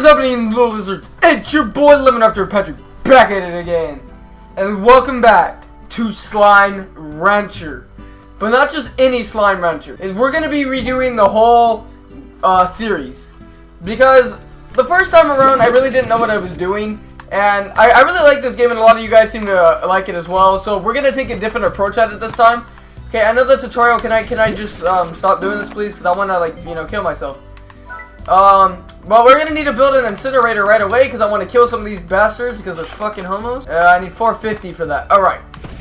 is happening, little lizards? It's your boy Lemon After Patrick back at it again. And welcome back to Slime Rancher. But not just any Slime Rancher. We're going to be redoing the whole uh, series. Because the first time around, I really didn't know what I was doing. And I, I really like this game, and a lot of you guys seem to like it as well. So we're going to take a different approach at it this time. Okay, I know the tutorial. Can I can I just um, stop doing this, please? Because I want to, like, you know, kill myself. Um, well, we're gonna need to build an incinerator right away because I want to kill some of these bastards because they're fucking homos. Uh, I need 450 for that. Alright.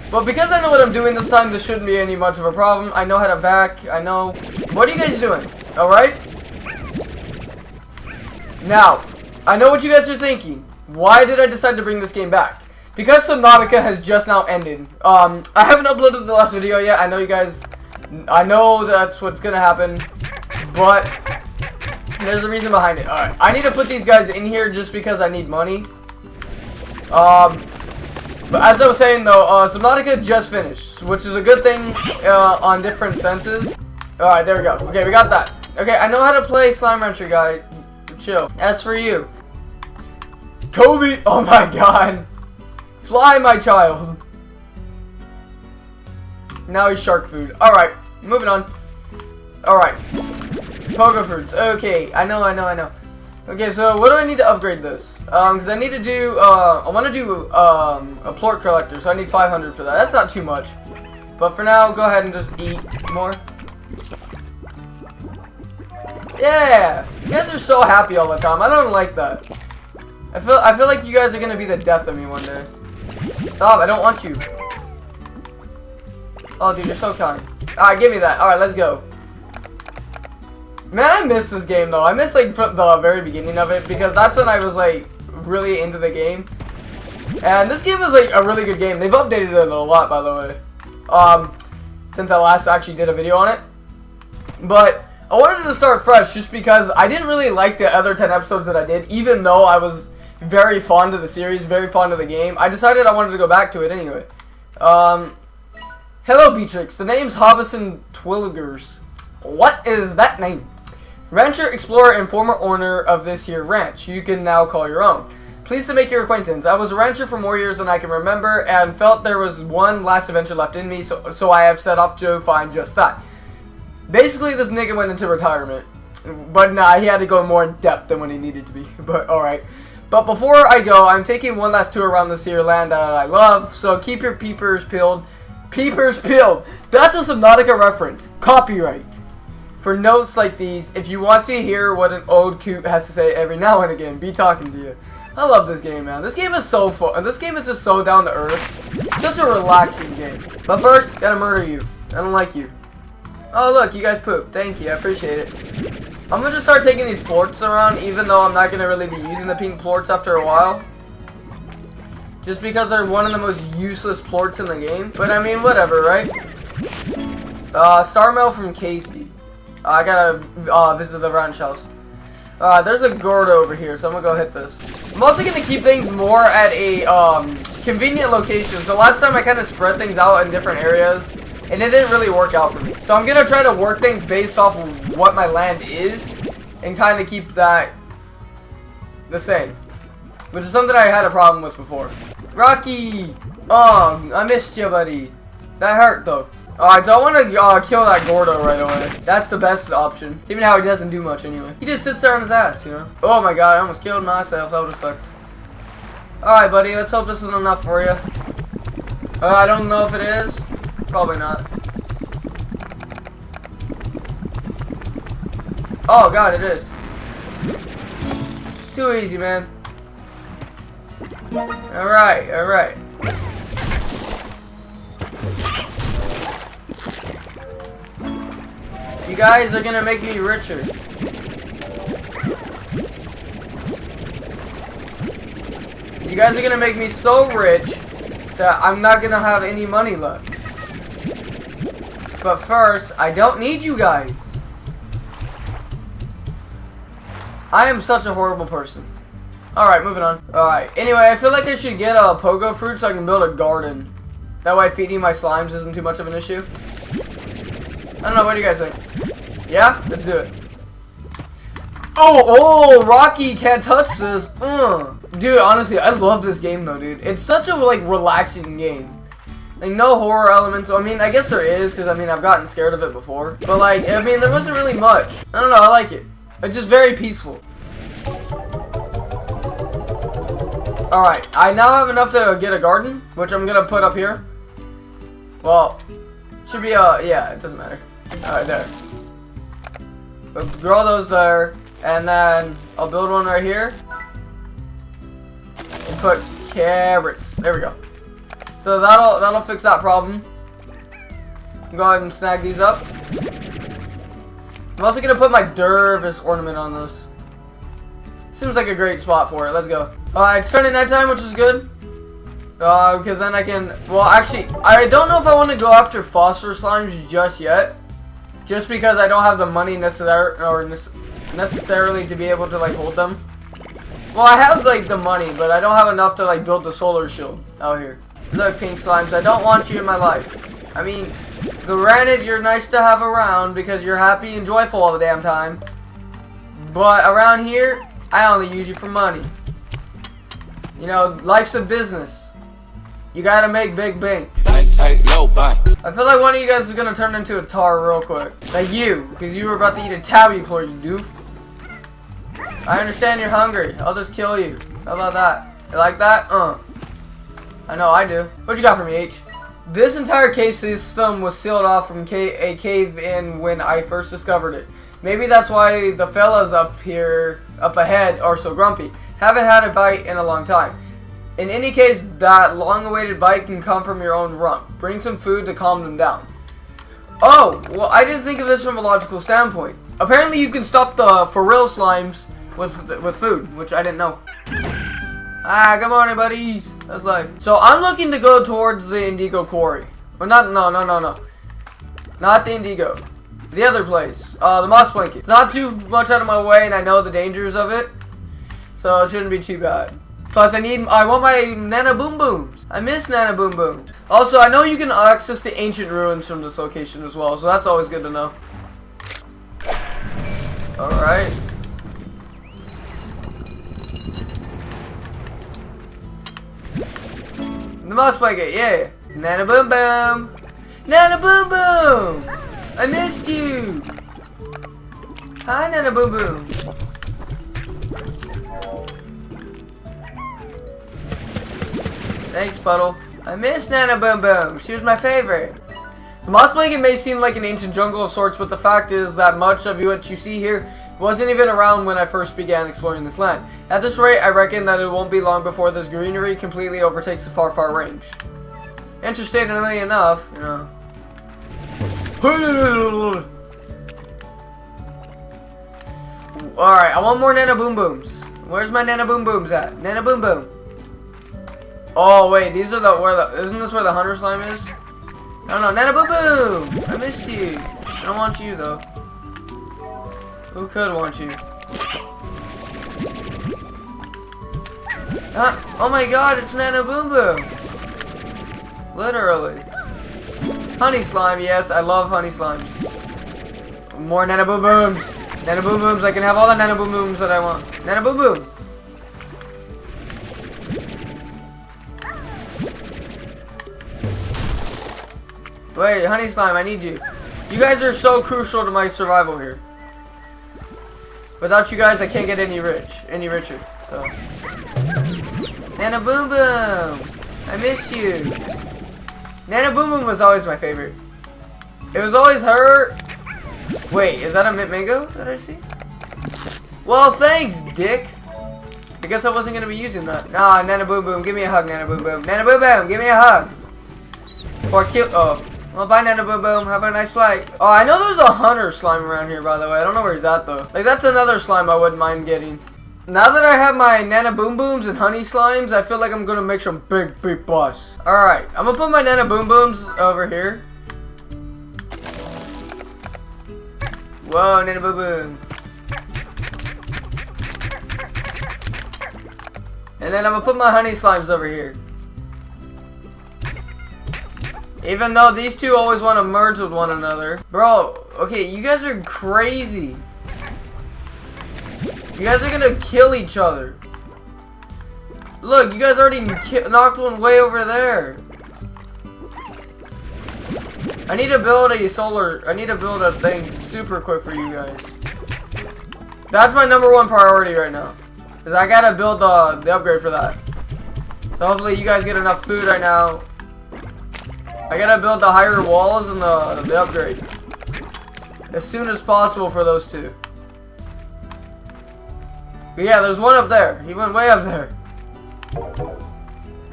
But because I know what I'm doing this time, this shouldn't be any much of a problem. I know how to back. I know... What are you guys doing? Alright? Now, I know what you guys are thinking. Why did I decide to bring this game back? Because Subnautica has just now ended. Um, I haven't uploaded the last video yet. I know you guys... I know that's what's gonna happen. But there's a reason behind it. Alright, I need to put these guys in here just because I need money. Um, but as I was saying though, uh, Subnautica just finished, which is a good thing uh, on different senses. Alright, there we go. Okay, we got that. Okay, I know how to play Slime Rancher, guy. Chill. As for you. Kobe! Oh my god. Fly, my child. Now he's shark food. Alright, moving on. Alright. Pogo fruits. Okay, I know, I know, I know. Okay, so what do I need to upgrade this? Um, because I need to do, uh, I want to do, um, a plort collector, so I need 500 for that. That's not too much. But for now, go ahead and just eat more. Yeah! You guys are so happy all the time. I don't like that. I feel, I feel like you guys are gonna be the death of me one day. Stop, I don't want you. Oh, dude, you're so kind. Alright, give me that. Alright, let's go. Man, I miss this game though. I miss like the very beginning of it because that's when I was like really into the game. And this game is like a really good game. They've updated it a lot, by the way. Um, since I last actually did a video on it. But I wanted to start fresh just because I didn't really like the other 10 episodes that I did, even though I was very fond of the series, very fond of the game. I decided I wanted to go back to it anyway. Um, hello, Beatrix. The name's Hobson Twillgers. What is that name? Rancher, explorer, and former owner of this here ranch. You can now call your own. Pleased to make your acquaintance. I was a rancher for more years than I can remember and felt there was one last adventure left in me, so, so I have set off to find just that. Basically, this nigga went into retirement. But nah, he had to go more in depth than when he needed to be. But alright. But before I go, I'm taking one last tour around this here land that I love, so keep your peepers peeled. Peepers peeled! That's a Subnautica reference. Copyright for notes like these, if you want to hear what an old coot has to say every now and again, be talking to you. I love this game, man. This game is so fun. This game is just so down to earth. Such a relaxing game. But first, gotta murder you. I don't like you. Oh, look, you guys poop. Thank you. I appreciate it. I'm gonna just start taking these plorts around, even though I'm not gonna really be using the pink plorts after a while. Just because they're one of the most useless plorts in the game. But I mean, whatever, right? Uh, star mail from Casey. I gotta uh, visit the ranch house. Uh, there's a Gordo over here, so I'm gonna go hit this. I'm also gonna keep things more at a um, convenient location. So last time I kind of spread things out in different areas, and it didn't really work out for me. So I'm gonna try to work things based off of what my land is, and kind of keep that the same. Which is something I had a problem with before. Rocky! Oh, I missed you, buddy. That hurt, though. Alright, so I want to uh, kill that Gordo right away. That's the best option. Even how he doesn't do much anyway. He just sits there on his ass, you know? Oh my god, I almost killed myself. That would have sucked. Alright, buddy. Let's hope this is enough for you. Uh, I don't know if it is. Probably not. Oh god, it is. Too easy, man. Alright, alright. You guys are gonna make me richer. You guys are gonna make me so rich that I'm not gonna have any money left. But first, I don't need you guys. I am such a horrible person. Alright, moving on. Alright, anyway, I feel like I should get a pogo fruit so I can build a garden. That way feeding my slimes isn't too much of an issue. I don't know, what do you guys think? Yeah? Let's do it. Oh, oh, Rocky can't touch this. Uh. Dude, honestly, I love this game though, dude. It's such a like relaxing game. Like no horror elements. I mean, I guess there is because I mean I've gotten scared of it before. But like, I mean, there wasn't really much. I don't know. I like it. It's just very peaceful. All right, I now have enough to get a garden, which I'm gonna put up here. Well, should be uh yeah, it doesn't matter. All right, there. We'll grow those there, and then I'll build one right here. And put carrots. There we go. So that'll that'll fix that problem. Go ahead and snag these up. I'm also gonna put my Dervis ornament on this. Seems like a great spot for it. Let's go. Alright, it's turning nighttime, which is good. Uh, because then I can, well actually, I don't know if I want to go after phosphor slimes just yet. Just because I don't have the money necessar or necessarily to be able to like hold them. Well, I have like the money, but I don't have enough to like build the solar shield out here. Look, pink slimes, I don't want you in my life. I mean, granted, you're nice to have around because you're happy and joyful all the damn time. But around here, I only use you for money. You know, life's a business. You gotta make big bank. I feel like one of you guys is gonna turn into a tar real quick. Like you, because you were about to eat a tabby before you doof. I understand you're hungry. I'll just kill you. How about that? You like that? Uh. I know I do. What you got for me, H? This entire cave system was sealed off from a cave-in when I first discovered it. Maybe that's why the fellas up here, up ahead, are so grumpy. Haven't had a bite in a long time. In any case, that long-awaited bite can come from your own rump. Bring some food to calm them down. Oh, well, I didn't think of this from a logical standpoint. Apparently, you can stop the feral slimes with with food, which I didn't know. Ah, good morning, buddies. That's life. So I'm looking to go towards the Indigo Quarry. Or not, no, no, no, no. Not the Indigo. The other place. Uh, the Moss Blanket. It's not too much out of my way, and I know the dangers of it. So it shouldn't be too bad. Plus, I need, I want my Nana Boom Booms. I miss Nana Boom Boom. Also, I know you can access the ancient ruins from this location as well, so that's always good to know. Alright. The Moss Blanket, yeah. Nana boom boom. Nana boom boom. I missed you. Hi, Nana boom boom. Thanks, Puddle. I miss Nana Boom Boom. She was my favorite. The Moss Blanket may seem like an ancient jungle of sorts, but the fact is that much of what you see here wasn't even around when I first began exploring this land. At this rate, I reckon that it won't be long before this greenery completely overtakes the far, far range. Interestingly enough, you know... Alright, I want more Nana Boom Booms. Where's my Nana Boom Booms at? Nana Boom Boom. Oh, wait, these are the, where the, isn't this where the Hunter Slime is? No, no, Nana Boom Boom! I missed you. I don't want you, though. Who could want you? Huh? Oh my god, it's Nana Boom Boom! Literally. Honey slime, yes, I love honey slimes. More Nana Boom Booms! Nana Boom Booms, I can have all the Nana Boom Booms that I want. Nana Boom Boom! Wait, honey slime, I need you. You guys are so crucial to my survival here. Without you guys, I can't get any rich, any richer. So, Nana Boom Boom, I miss you. Nana Boom Boom was always my favorite. It was always her. Wait, is that a mint mango that I see? Well, thanks, Dick. I guess I wasn't gonna be using that. Nah, Nana Boom Boom, give me a hug, Nana Boom Boom. Nana Boom Boom, give me a hug. Or kill. Oh. Well, bye, Nana Boom Boom. Have a nice flight. Oh, I know there's a hunter slime around here, by the way. I don't know where he's at, though. Like, that's another slime I wouldn't mind getting. Now that I have my Nana Boom Booms and Honey Slimes, I feel like I'm gonna make some big, big bus. Alright, I'm gonna put my Nana Boom Booms over here. Whoa, Nana Boom Boom. And then I'm gonna put my Honey Slimes over here. Even though these two always want to merge with one another. Bro, okay, you guys are crazy. You guys are gonna kill each other. Look, you guys already knocked one way over there. I need to build a solar, I need to build a thing super quick for you guys. That's my number one priority right now. Is I gotta build the, the upgrade for that. So hopefully you guys get enough food right now. I gotta build the higher walls and the, the upgrade. As soon as possible for those two. But yeah, there's one up there. He went way up there.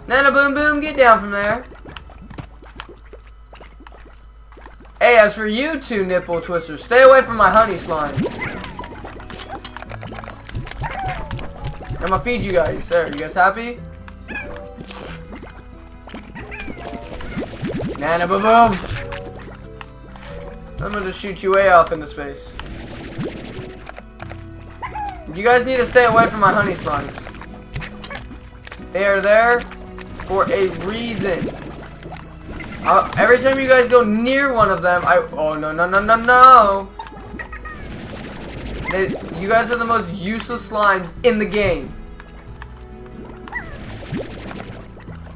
Nana boom boom, get down from there. Hey, as for you two nipple twisters, stay away from my honey slimes. I'm gonna feed you guys. There, you guys happy? Nana boom boom. I'm gonna shoot you way off into space. You guys need to stay away from my honey slimes. They are there for a reason. Uh, every time you guys go near one of them, I... Oh, no, no, no, no, no! They, you guys are the most useless slimes in the game.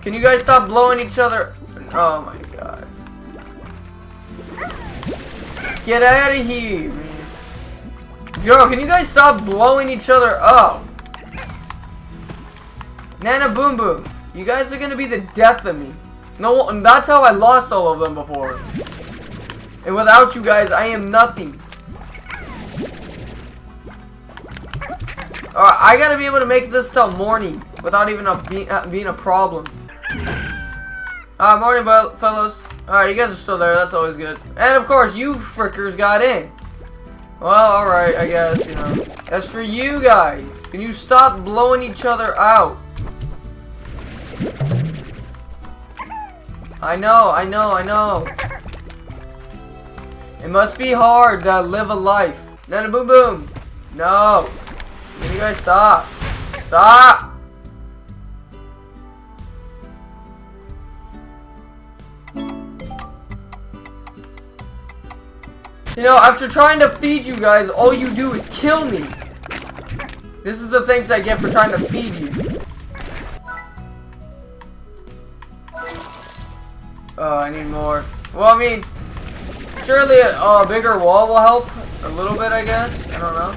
Can you guys stop blowing each other? Oh, my Get out of here, man. Yo, can you guys stop blowing each other up? Nana Boom Boom, you guys are gonna be the death of me. No, and that's how I lost all of them before. And without you guys, I am nothing. Alright, I gotta be able to make this till morning without even a, be, uh, being a problem. Alright, morning, fellows. Alright, you guys are still there. That's always good. And of course, you frickers got in. Well, alright, I guess, you know. As for you guys, can you stop blowing each other out? I know, I know, I know. It must be hard to live a life. Nana boom boom. No. Can You guys stop. Stop. You know, after trying to feed you guys, all you do is kill me. This is the thanks I get for trying to feed you. Oh, I need more. Well, I mean, surely a, a bigger wall will help a little bit, I guess. I don't know.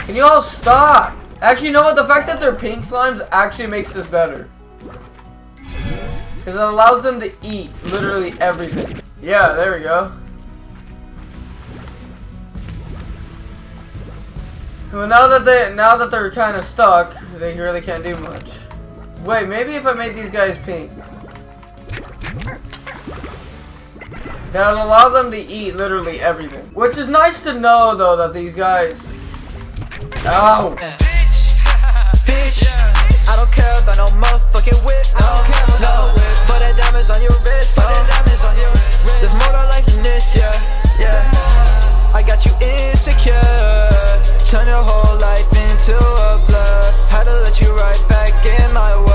Can you all stop? Actually, you know what? The fact that they're pink slimes actually makes this better. Because it allows them to eat literally everything. Yeah, there we go. Well, now that they now that they're kind of stuck, they really can't do much. Wait, maybe if I made these guys pink. That'll allow them to eat literally everything. Which is nice to know, though, that these guys... Ow! I don't care about no motherfucking whip. I don't care about no whip. For the diamonds on your wrist. For the diamonds on your wrist. There's more to life than this, yeah. Yeah. I got you insecure. Turn your whole life into a blur. Had to let you right back in my world